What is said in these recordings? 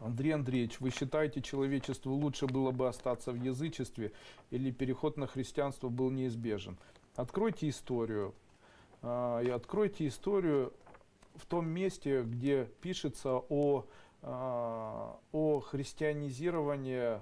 Андрей Андреевич, вы считаете, человечеству лучше было бы остаться в язычестве или переход на христианство был неизбежен? Откройте историю. а, И откройте историю в том месте, где пишется о, а, о христианизировании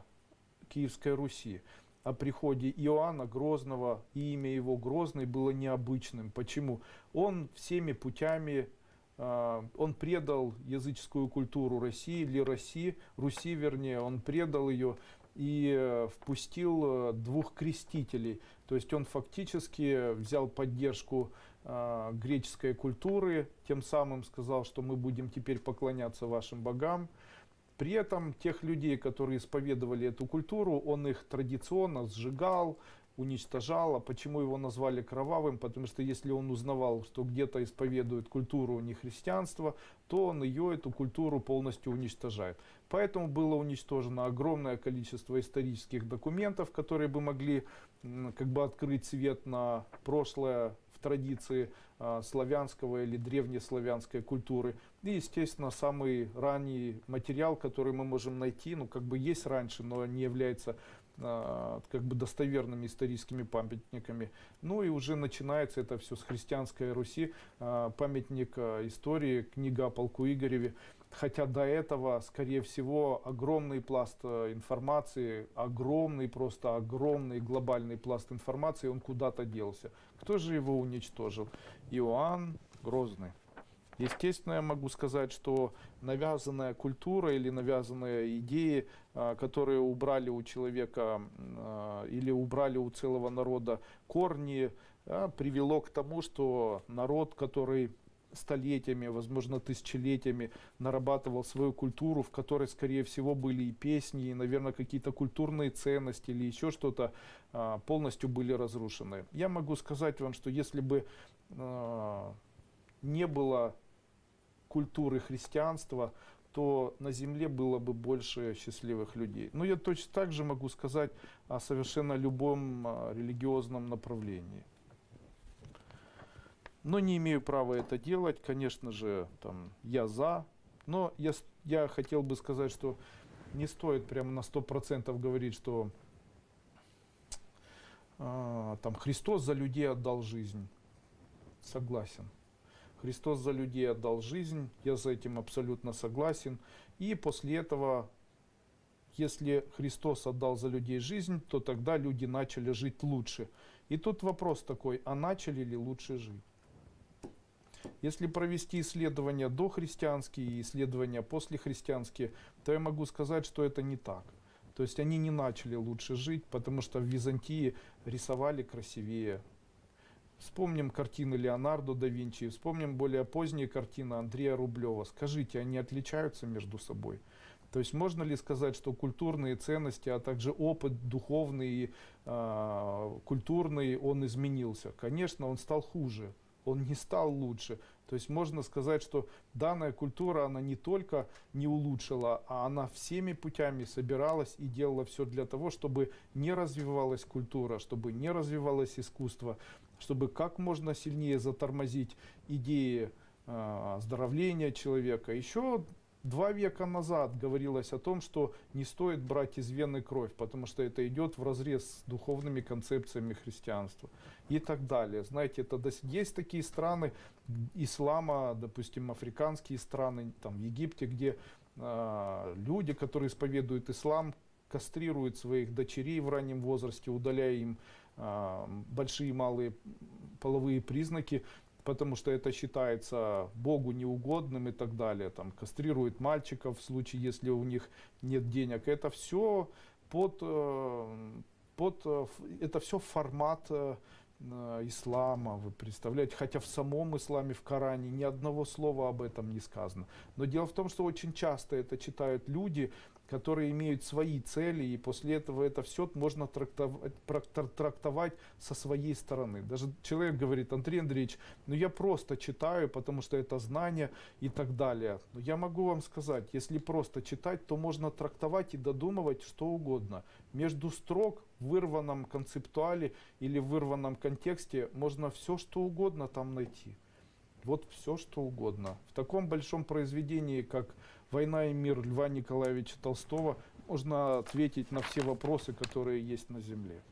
Киевской Руси о приходе Иоанна Грозного, и имя его Грозный было необычным. Почему? Он всеми путями, он предал языческую культуру России, или России, Руси вернее, он предал ее и э, впустил э, двух крестителей. То есть он фактически взял поддержку э, греческой культуры, тем самым сказал, что мы будем теперь поклоняться вашим богам. При этом тех людей, которые исповедовали эту культуру, он их традиционно сжигал, уничтожал. А почему его назвали кровавым? Потому что если он узнавал, что где-то исповедует культуру не христианства, то он ее, эту культуру полностью уничтожает. Поэтому было уничтожено огромное количество исторических документов, которые бы могли как бы открыть свет на прошлое в традиции а, славянского или древнеславянской культуры. И, естественно, самый ранний материал, который мы можем найти, ну, как бы есть раньше, но не является как бы достоверными историческими памятниками. Ну и уже начинается это все с христианской Руси, а, памятник а, истории, книга о полку Игореве. Хотя до этого, скорее всего, огромный пласт э, информации, огромный, просто огромный глобальный пласт информации, он куда-то делся. Кто же его уничтожил? Иоанн Грозный. Естественно, я могу сказать, что навязанная культура или навязанные идеи, а, которые убрали у человека а, или убрали у целого народа корни, а, привело к тому, что народ, который столетиями, возможно, тысячелетиями нарабатывал свою культуру, в которой, скорее всего, были и песни, и, наверное, какие-то культурные ценности или еще что-то, полностью были разрушены. Я могу сказать вам, что если бы не было культуры христианства, то на земле было бы больше счастливых людей. Но я точно так же могу сказать о совершенно любом а, религиозном направлении но не имею права это делать. Конечно же, там, я за. Но я, я хотел бы сказать, что не стоит прямо на 100% говорить, что а, там, Христос за людей отдал жизнь. Согласен. Христос за людей отдал жизнь, я за этим абсолютно согласен. И после этого, если Христос отдал за людей жизнь, то тогда люди начали жить лучше. И тут вопрос такой, а начали ли лучше жить? Если провести исследования дохристианские и исследования послехристианские, то я могу сказать, что это не так. То есть они не начали лучше жить, потому что в Византии рисовали красивее. Вспомним картины Леонардо да Винчи, вспомним более поздние картины Андрея Рублева. Скажите, они отличаются между собой? То есть можно ли сказать, что культурные ценности, а также опыт духовный а, культурный, он изменился? Конечно, он стал хуже он не стал лучше. То есть можно сказать, что данная культура, она не только не улучшила, а она всеми путями собиралась и делала все для того, чтобы не развивалась культура, чтобы не развивалось искусство, чтобы как можно сильнее затормозить идеи э, оздоровления человека. Еще Два века назад говорилось о том, что не стоит брать из вены кровь, потому что это идет в разрез с духовными концепциями христианства и так далее. Знаете, это есть такие страны ислама, допустим, африканские страны, там в Египте, где а, люди, которые исповедуют ислам, кастрируют своих дочерей в раннем возрасте, удаляя им большие и малые половые признаки, потому что это считается Богу неугодным и так далее. Там кастрируют мальчиков в случае, если у них нет денег. Это все под, э, под э, это все формат э, ислама, вы представляете, хотя в самом исламе, в Коране ни одного слова об этом не сказано. Но дело в том, что очень часто это читают люди, которые имеют свои цели, и после этого это все можно трактовать, трак- трактовать со своей стороны. Даже человек говорит, Андрей Андреевич, ну я просто читаю, потому что это знание и так далее. Но я могу вам сказать, если просто читать, то можно трактовать и додумывать что угодно. Между строк в вырванном концептуале или в вырванном контексте можно все что угодно там найти. Вот все, что угодно. В таком большом произведении, как «Война и мир» Льва Николаевича Толстого, можно ответить на все вопросы, которые есть на Земле.